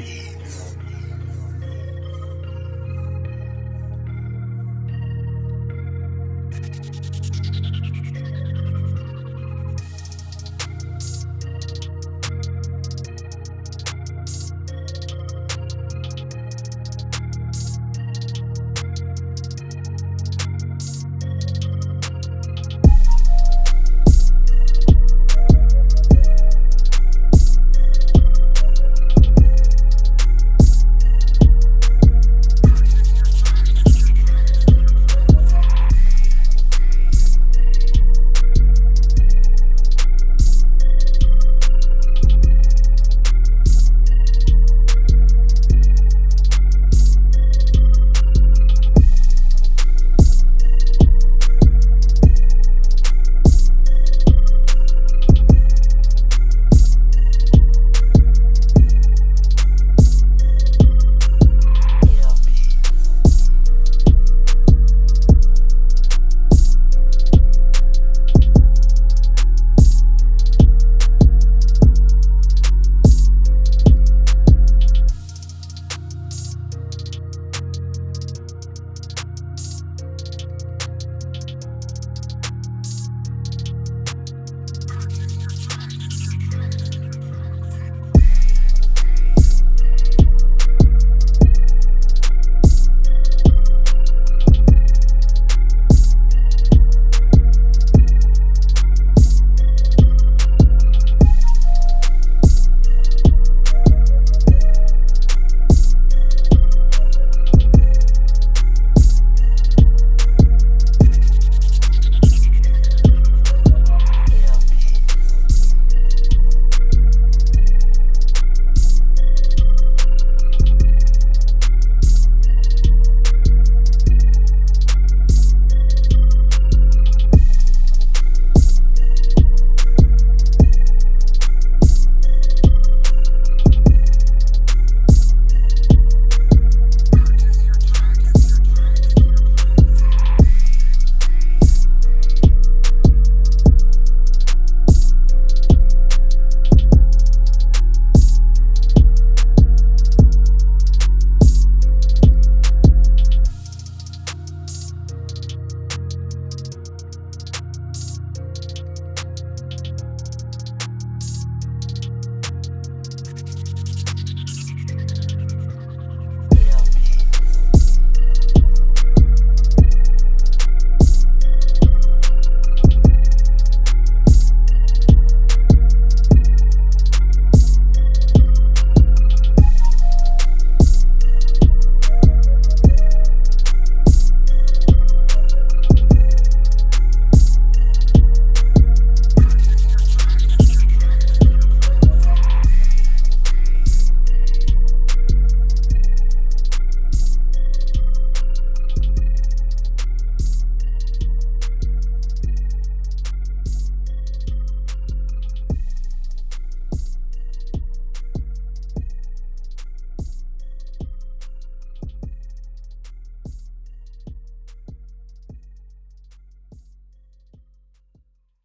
out.